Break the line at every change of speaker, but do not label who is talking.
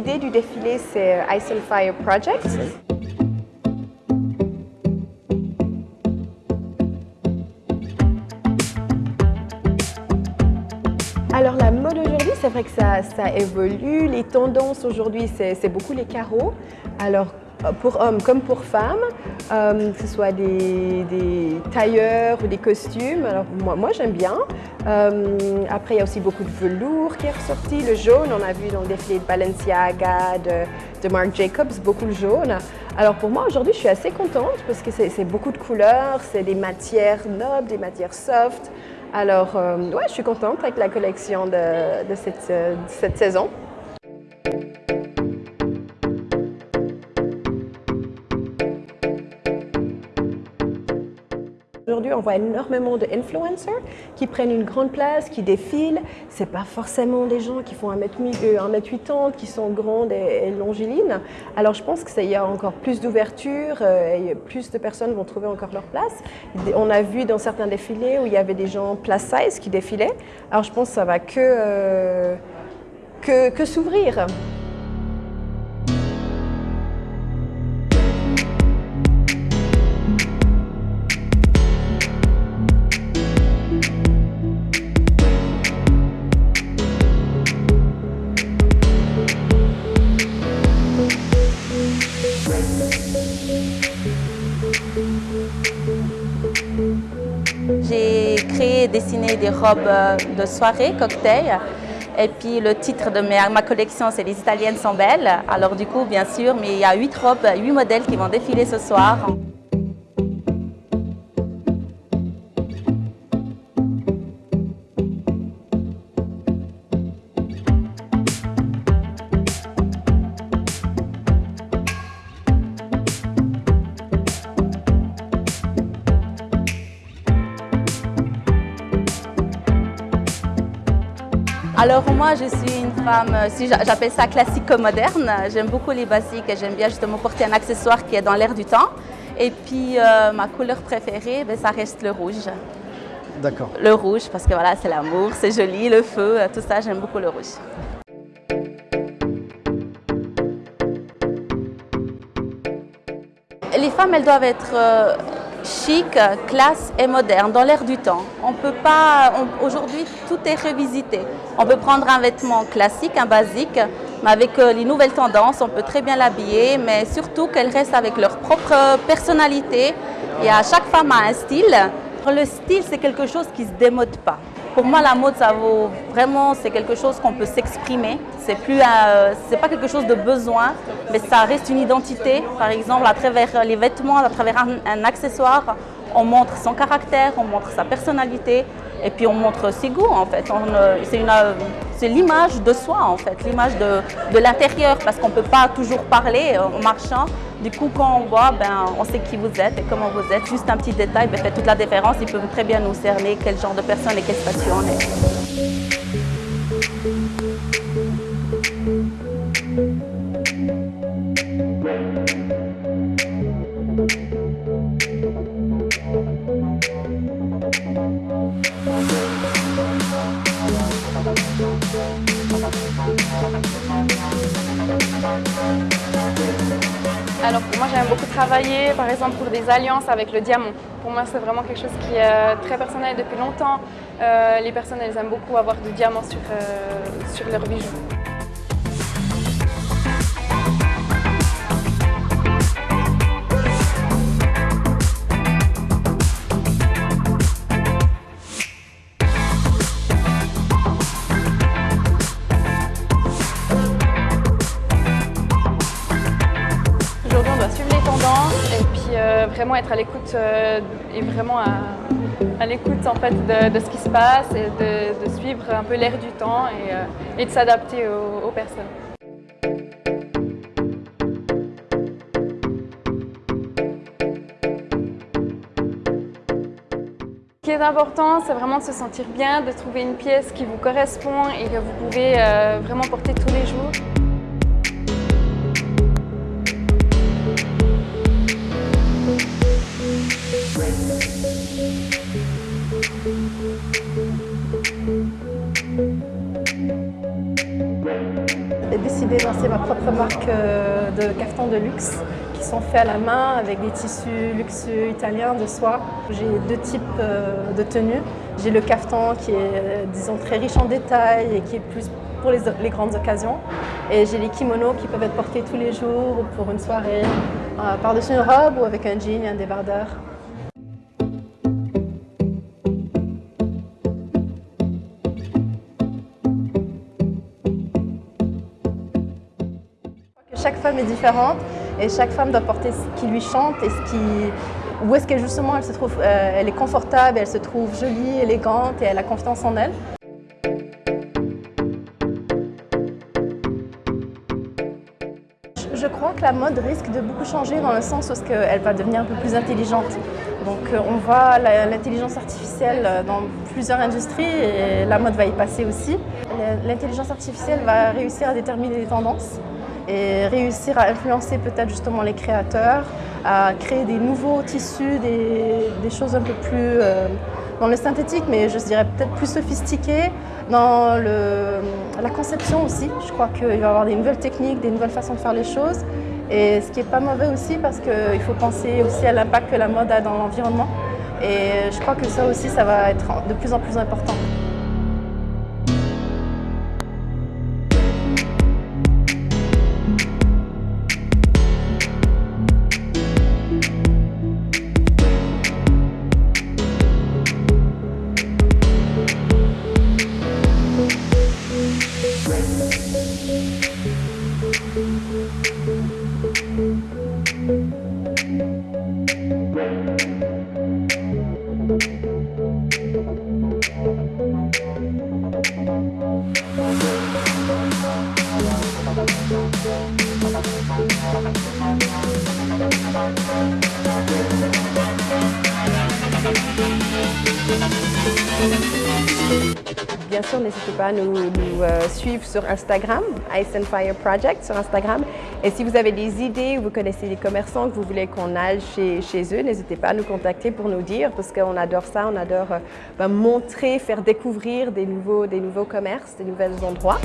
l'idée du défilé, c'est Ice and Fire Project. Alors la mode aujourd'hui, c'est vrai que ça, ça, évolue. Les tendances aujourd'hui, c'est beaucoup les carreaux. Alors pour hommes comme pour femmes, euh, que ce soit des, tailleurs ou des costumes. Alors moi, moi j'aime bien. Euh, après, il y a aussi beaucoup de velours qui est ressorti. Le jaune, on a vu dans le défilé de Balenciaga, de, Marc Jacobs, beaucoup le jaune. Alors pour moi, aujourd'hui, je suis assez contente parce que c'est beaucoup de couleurs, c'est des matières nobles, des matières soft. Alors, euh, ouais, je suis contente avec la collection de cette, de cette saison. On voit énormément d'influencers qui prennent une grande place, qui défilent. Ce pas forcément des gens qui font 1m80, qui sont grandes et, longilines. Alors je pense qu'il y a encore plus d'ouverture euh, et plus de personnes vont trouver encore leur place. On a vu dans certains défilés où il y avait des gens plus size qui défilaient. Alors je pense que ça va que, euh, que s'ouvrir.
J'ai créé et dessiné des robes euh, de soirée, cocktail. Et puis le titre de ma collection, c'est Les Italiennes sont belles. Alors du coup, bien sûr, mais il y a huit robes, huit modèles qui vont défiler ce soir. Alors moi, je suis une femme, euh, si j'appelle ça classico-moderne. J'aime beaucoup les basiques et j'aime bien justement porter un accessoire qui est dans l'air du temps. Et puis euh, ma couleur préférée, ben, ça reste le rouge.
D'accord.
Le rouge, parce que voilà, c'est l'amour, c'est joli, le feu, euh, tout ça, j'aime beaucoup le rouge. Les femmes, elles doivent être chic, classe et moderne, dans l'air du temps. On peut pas, aujourd'hui tout est revisité. On peut prendre un vêtement classique, un basique, mais avec euh, les nouvelles tendances, on peut très bien l'habiller, mais surtout qu'elles restent avec leur propre personnalité. Et à chaque femme a un style. Le style, c'est quelque chose qui ne se démode pas. Pour moi, la mode, ça vaut vraiment, c'est quelque chose qu'on peut s'exprimer. C'est plus, euh, c'est pas quelque chose de besoin, mais ça reste une identité. Par exemple, à travers les vêtements, à travers un, accessoire, on montre son caractère, on montre sa personnalité, et puis on montre ses goûts en fait. Euh, c'est l'image de soi en fait, l'image de, l'intérieur, parce qu'on ne peut pas toujours parler euh, en marchant. Du coup, quand on voit, ben, on sait qui vous êtes et comment vous êtes. Juste un petit détail ben, fait toute la différence. Il peut très bien nous cerner quel genre de personne et quelle station on est.
Alors moi j'aime beaucoup travailler par exemple pour des alliances avec le diamant. Pour moi c'est vraiment quelque chose qui est très personnel depuis longtemps. Euh, les personnes elles aiment beaucoup avoir du diamant sur, euh, sur leurs bijoux. Vraiment être à l'écoute euh, et vraiment à, l'écoute en fait de, ce qui se passe et de, suivre un peu l'air du temps et, euh, de s'adapter aux, personnes. Ce qui est important, c'est vraiment de se sentir bien, de trouver une pièce qui vous correspond et que vous pouvez vraiment porter tous les jours.
Décidé de lancer ma propre marque euh, de cartons de luxe qui sont faits à la main avec des tissus luxueux italiens de soie. J'ai deux types euh, de tenues. J'ai le caftan qui est, disons, très riche en détails et qui est plus pour les, grandes occasions. Et j'ai les kimonos qui peuvent être portés tous les jours ou pour une soirée, par-dessus une robe ou avec un jean et un débardeur. Chaque femme est différente et chaque femme doit porter ce qui lui chante et ce qui, où est-ce qu'elle justement elle se trouve, euh, elle est confortable, elle se trouve jolie, élégante et elle a confiance en elle. Je crois que la mode risque de beaucoup changer dans le sens où elle va devenir un peu plus intelligente. Donc euh, on voit l'intelligence artificielle dans plusieurs industries et la mode va y passer aussi. L'intelligence artificielle va réussir à déterminer les tendances et réussir à influencer peut-être justement les créateurs, à créer des nouveaux tissus, des, choses un peu plus euh, dans le synthétique, mais je dirais peut-être plus sophistiquées, dans la conception aussi. Je crois qu'il va y avoir des nouvelles techniques, des nouvelles façons de faire les choses. Et ce qui n'est pas mauvais aussi parce qu'il faut penser aussi à l'impact que la mode a dans l'environnement. Et je crois que ça aussi, ça va être de plus en plus important.
Bien sûr, n'hésitez pas à nous, euh, suivre sur Instagram, Ice and Fire Project sur Instagram. Et si vous avez des idées ou vous connaissez des commerçants que vous voulez qu'on aille chez, eux, n'hésitez pas à nous contacter pour nous dire parce qu'on adore ça, on adore euh, ben, montrer, faire découvrir des nouveaux, des nouveaux commerces, des nouveaux endroits.